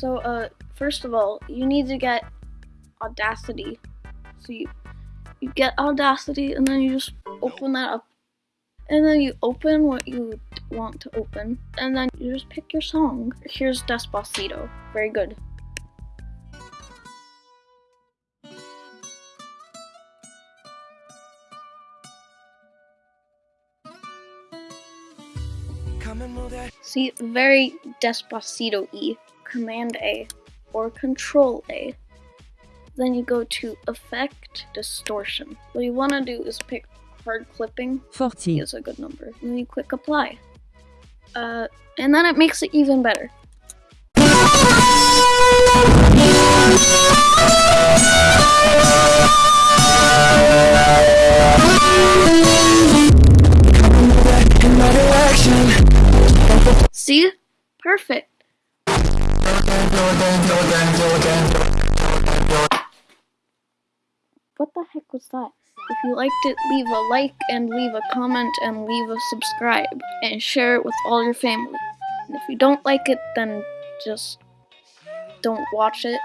So, uh, first of all, you need to get Audacity. So you you get Audacity, and then you just open that up, and then you open what you want to open, and then you just pick your song. Here's Despacito. Very good. See, very Despacito y. Command A or Control A. Then you go to Effect Distortion. What you want to do is pick Hard Clipping. 40. Is a good number. And then you click Apply. Uh, and then it makes it even better. See? Perfect. What the heck was that? If you liked it, leave a like and leave a comment and leave a subscribe and share it with all your family. And if you don't like it, then just don't watch it.